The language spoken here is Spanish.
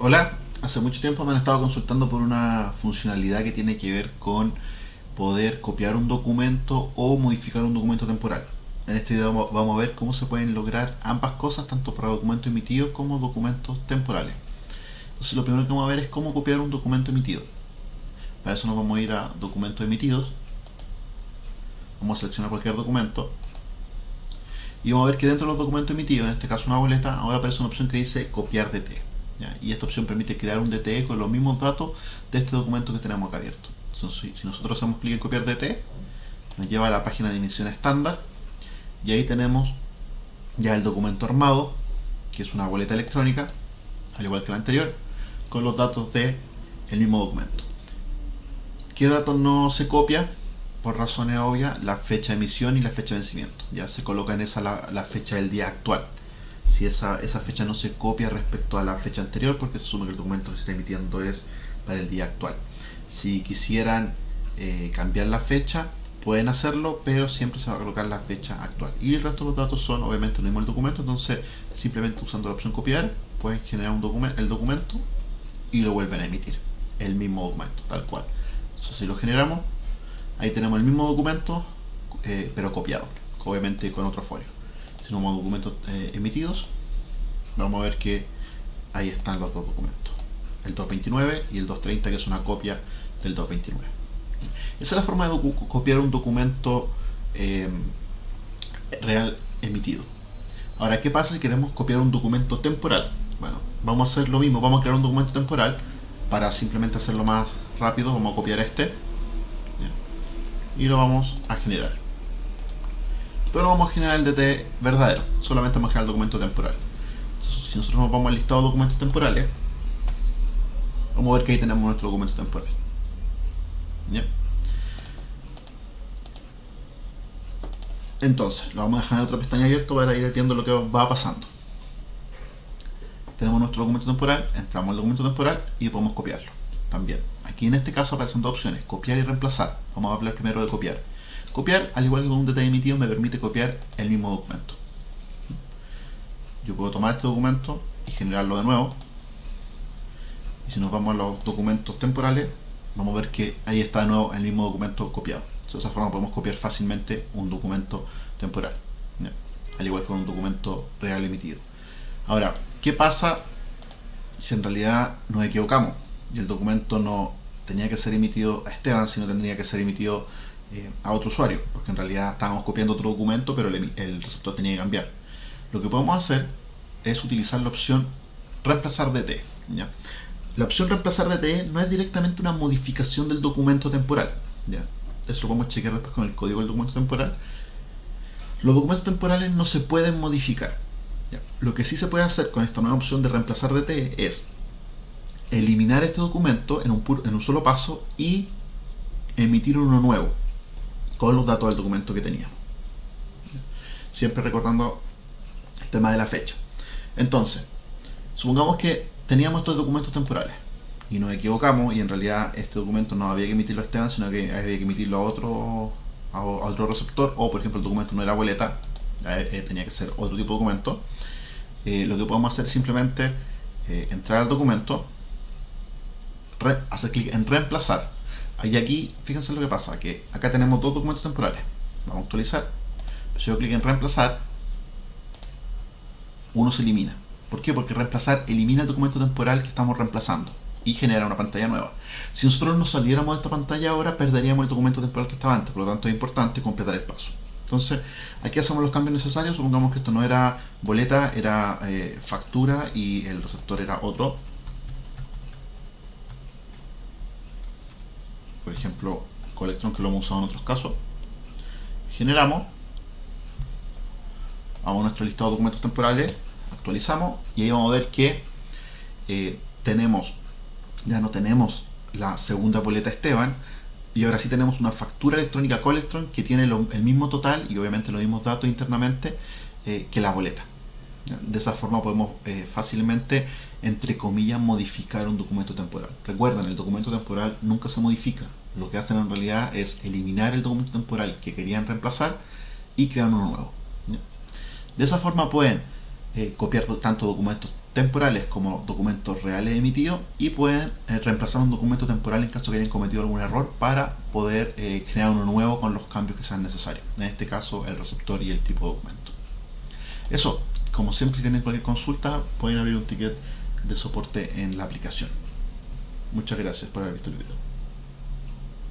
Hola, hace mucho tiempo me han estado consultando por una funcionalidad que tiene que ver con poder copiar un documento o modificar un documento temporal. En este video vamos a ver cómo se pueden lograr ambas cosas, tanto para documentos emitidos como documentos temporales. Entonces lo primero que vamos a ver es cómo copiar un documento emitido. Para eso nos vamos a ir a documentos emitidos. Vamos a seleccionar cualquier documento. Y vamos a ver que dentro de los documentos emitidos, en este caso una boleta, ahora aparece una opción que dice copiar Y esta opción permite crear un DTE con los mismos datos de este documento que tenemos acá abierto. Entonces, si nosotros hacemos clic en copiar DTE, nos lleva a la página de emisión estándar y ahí tenemos ya el documento armado, que es una boleta electrónica, al igual que la anterior, con los datos el mismo documento. ¿Qué datos no se copia? Por razones obvias, la fecha de emisión y la fecha de vencimiento. Ya se coloca en esa la fecha del día actual si esa, esa fecha no se copia respecto a la fecha anterior porque se asume que el documento que se está emitiendo es para el día actual. Si quisieran eh, cambiar la fecha, pueden hacerlo, pero siempre se va a colocar la fecha actual. Y el resto de los datos son obviamente el mismo documento, entonces simplemente usando la opción copiar, pueden generar un documento, el documento y lo vuelven a emitir. El mismo documento, tal cual. Entonces si lo generamos, ahí tenemos el mismo documento, eh, pero copiado, obviamente con otro folio a documentos eh, emitidos, vamos a ver que ahí están los dos documentos. El 229 y el 230 que es una copia del 229. Esa es la forma de copiar un documento em, real emitido. Ahora, ¿qué pasa si queremos copiar un documento temporal? Bueno, vamos a hacer lo mismo, vamos a crear un documento temporal para simplemente hacerlo más rápido, vamos a copiar este y lo vamos a generar pero vamos a generar el DT verdadero, solamente vamos a generar el documento temporal. si nosotros nos vamos al listado de documentos temporales, vamos a ver que ahí tenemos nuestro documento temporal. Entonces, lo vamos a dejar en otra pestaña abierta para ir viendo lo que va pasando. Tenemos nuestro documento temporal, entramos al documento temporal y podemos copiarlo. También, aquí en este caso aparecen dos opciones, copiar y reemplazar. Vamos a hablar primero de copiar. Copiar, al igual que con un detalle emitido, me permite copiar el mismo documento. Yo puedo tomar este documento y generarlo de nuevo. Y si nos vamos a los documentos temporales, vamos a ver que ahí está de nuevo el mismo documento copiado. De esa forma podemos copiar fácilmente un documento temporal. Al igual que con un documento real emitido. Ahora, ¿qué pasa si en realidad nos equivocamos? Y el documento no tenía que ser emitido a Esteban, sino tendría que ser emitido eh, a otro usuario, porque en realidad estábamos copiando otro documento, pero el, receptor tenía que cambiar. Lo que podemos hacer es utilizar la opción reemplazar DT. ¿ya? La opción reemplazar DT no es directamente una modificación del documento temporal. Eso lo podemos chequear después con el código del documento temporal. Los documentos temporales no se pueden modificar. Lo que sí se puede hacer con esta nueva opción de reemplazar DT es eliminar este documento en un solo paso y emitir uno nuevo con los datos del documento que teníamos. Siempre recordando el tema de la fecha. Entonces, supongamos que teníamos estos documentos temporales y nos equivocamos y en realidad este documento no había que emitirlo a Esteban, sino que había que emitirlo a otro, a, otro receptor o por ejemplo el documento no era boleta, eh, tenía que ser otro tipo de documento. Eh, lo que podemos hacer es simplemente eh, entrar al documento, hacer clic en reemplazar y aquí, fíjense lo que pasa, que acá tenemos dos documentos temporales. Vamos a actualizar. Si yo clic en reemplazar, uno se elimina. ¿Por qué? Porque reemplazar elimina el documento temporal que estamos reemplazando y genera una pantalla nueva. Si nosotros nos saliéramos de esta pantalla ahora, perderíamos el documento temporal que estaba antes. Por lo tanto, es importante completar el paso. Entonces, aquí hacemos los cambios necesarios. Supongamos que esto no era boleta, era eh, factura y el receptor era otro. Por ejemplo Colectron que lo hemos usado en otros casos generamos vamos a nuestro listado de documentos temporales actualizamos y ahí vamos a ver que eh, tenemos ya no tenemos la segunda boleta Esteban y ahora sí tenemos una factura electrónica Colectron que tiene el mismo total y obviamente los mismos datos internamente eh, que la boleta de esa forma podemos eh, fácilmente, entre comillas, modificar un documento temporal. Recuerden, el documento temporal nunca se modifica. Lo que hacen en realidad es eliminar el documento temporal que querían reemplazar y crear uno nuevo. De esa forma pueden eh, copiar tanto documentos temporales como documentos reales emitidos y pueden eh, reemplazar un documento temporal en caso que hayan cometido algún error para poder eh, crear uno nuevo con los cambios que sean necesarios. En este caso el receptor y el tipo de documento. Eso, como siempre si tienen cualquier consulta pueden abrir un ticket de soporte en la aplicación. Muchas gracias por haber visto el video.